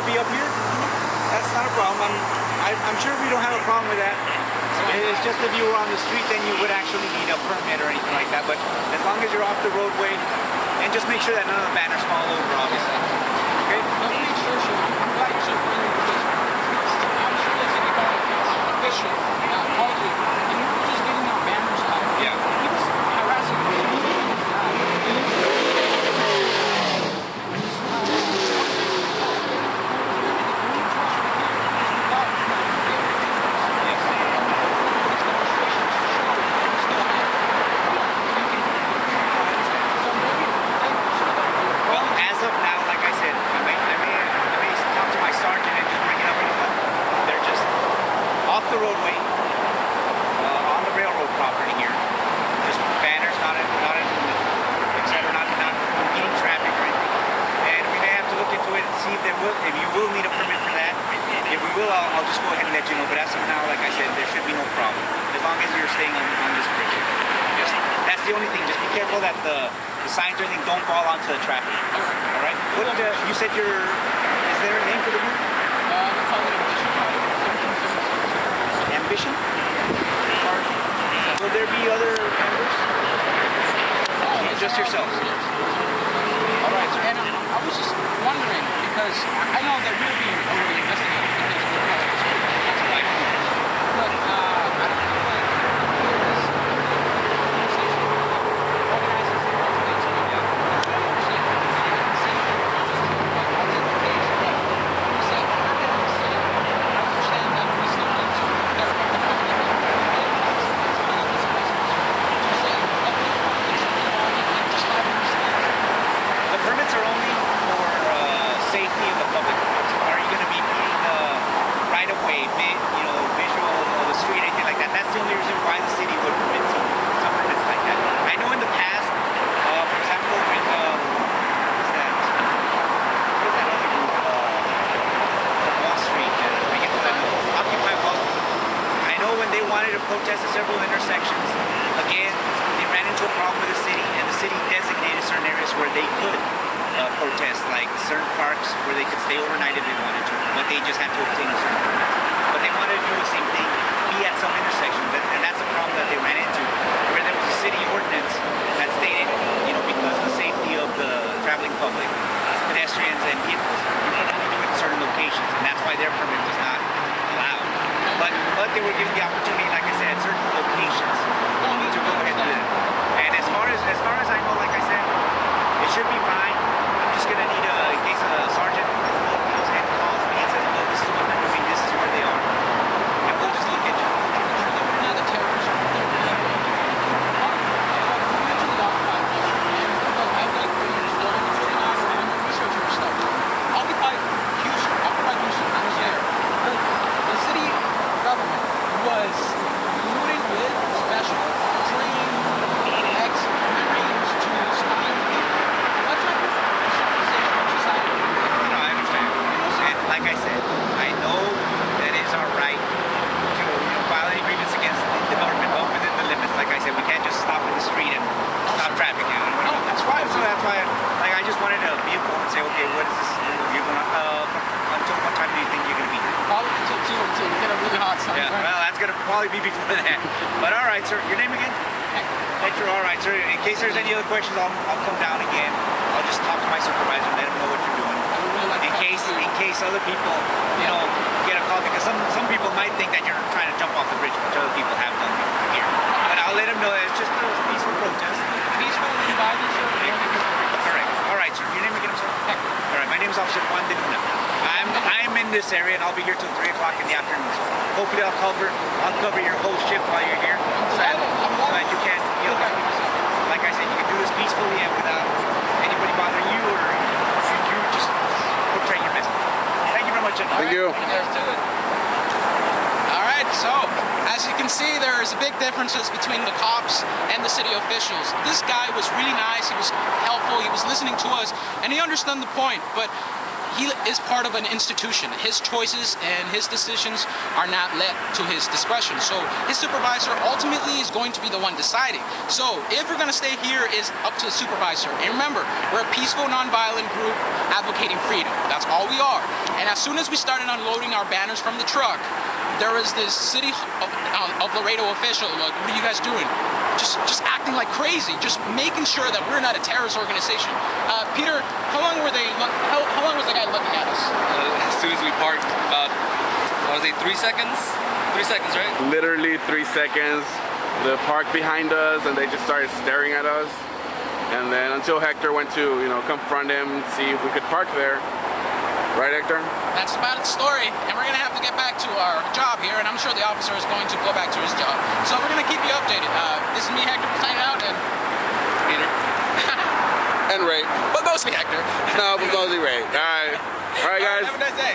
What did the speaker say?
to be up here, that's not a problem. I'm, I, I'm sure we don't have a problem with that. It's just if you were on the street, then you would actually need a permit or anything like that. But as long as you're off the roadway, and just make sure that none of the banners fall over, obviously. Okay? Let me make sure, sir. I'm glad you're so friendly because I'm sure that's anybody official, not hardly. And you're just getting our banners out. Yeah. He was harassing me. Well, as of now, like I said, I may, I may, I may talk to my sergeant and just bring it up in a month. They're just off the roadway, uh, on the railroad property here. Just banners, not in, not in, etc. Not, not impeding traffic or anything. And we may have to look into it and see if there will, need a permit for that. If we will, I'll, I'll just go ahead and let you know. But as of now, like I said, there should be no problem as long as you're staying on, on this bridge. Just that's the only thing. Just be careful that the, the signs or anything don't fall onto the traffic. All right. What uh, you said? Your is there a name for the group? Ambition. Or will there be other members? Just yourself. All right, sir. And I, I was just wondering because I know that we're being overly investigated because we're part of this group. That's why. But uh, I don't feel like there's organizing some residents with you. I understand. I can see it. But I'll take the page. But when you say permit in the city, I understand that we still need to verify the permit. Just say, okay, it's and just having these things. The permits are only for uh, safety of the public. Are you going to be meeting the right of way, vi- you know, visual of the street, anything like that? That's the only reason why the city would permit some, some permits like that. I know in the past, uh, for example, when uh, what's that? What is that other group? Uh, from Wall Street. Uh, we get to that. Occupy Wall Street. I know when they wanted to protest at several intersections, again, they ran into a problem with the city, and the city designated certain areas where they could uh, protest, like certain parks where they could stay overnight if they wanted to, but they just had to obtain certain permits. But they wanted to do the same thing, be at some intersections, and, and that's a problem that they ran into, where there was a city ordinance that stated, you know, because of the safety of the traveling public, pedestrians and vehicles, you can only do it in certain locations, and that's why their permit was not allowed. But but they were given the opportunity, like I said, at certain locations to go ahead and do that. And as far as as far as I know, like I said, it should be fine. I'm just gonna need a in case a sergeant goes ahead and calls me and says, look, this is what they're doing, this is where they are. And we'll just look into it. Now the terrorists are there. Usually occupied and because I've got years going to figure out and I'm researching this stuff. Occupy Houston, Occupy Houston, I was there. The, the city government was colluding with special trained ex-marines to spy on people. What type of civilization or society? No, I understand. And like I said, I know that it is our right to you know, file any grievance against the, the government, but within the limits. Like I said, we can't just stop in the street and stop traffic. You know? No, that's right. So that's why, like, I just wanted to be informed and say, okay, what is this? You're gonna uh, until what time do you think you're gonna be here? Probably until two or two. Get a really hot sun. Yeah, well, that's gonna probably be before that. But all right, sir. Your name again? Hector. All right, sir. In case there's any other questions, I'll, I'll come down again. I'll just talk to my supervisor, and let him know what you're doing. Really In case, to in case other people, you know, get a call because some some people might think that you're trying to jump off the bridge, which other people have done here. But I'll let them know that it's just a peaceful protest. Peaceful environment, sir. Correct. All right, sir. Your name again, sir? Hector. All right, my name is Officer Juan de Luna. I'm I'm in this area and I'll be here till three o'clock in the afternoon. So hopefully I'll cover I'll cover your whole shift while you're here, so that, so that you can you know, like I said, you can do this peacefully and without anybody bothering you or you, you just portray your message. Thank you very much. gentlemen. Thank you. There's to it. All right, so as you can see, there's a big differences between the cops and the city officials. This guy was really nice. He was helpful. He was listening to us, and he understood the point. But he is part of an institution. His choices and his decisions are not left to his discretion. So his supervisor ultimately is going to be the one deciding. So if we're going to stay here is up to the supervisor. And remember, we're a peaceful, nonviolent group advocating freedom. That's all we are. And as soon as we started unloading our banners from the truck, there was this city of, uh, of Laredo official like, what are you guys doing? Just, just acting like crazy, just making sure that we're not a terrorist organization. Uh, Peter, how long were they? How, how long was the guy looking at us? Uh, as soon as we parked, about what was it, three seconds? Three seconds, right? Literally three seconds. The park behind us, and they just started staring at us. And then until Hector went to, you know, confront him, see if we could park there. Right, Hector? That's about the story. And we're gonna have to get back to our job here, and I'm sure the officer is going to go back to his job. So we're gonna keep you updated. Uh, this is me, Hector, signing out, and Peter. And Ray. but mostly Hector. No, but mostly Ray. All right. All right, guys. Have a nice day.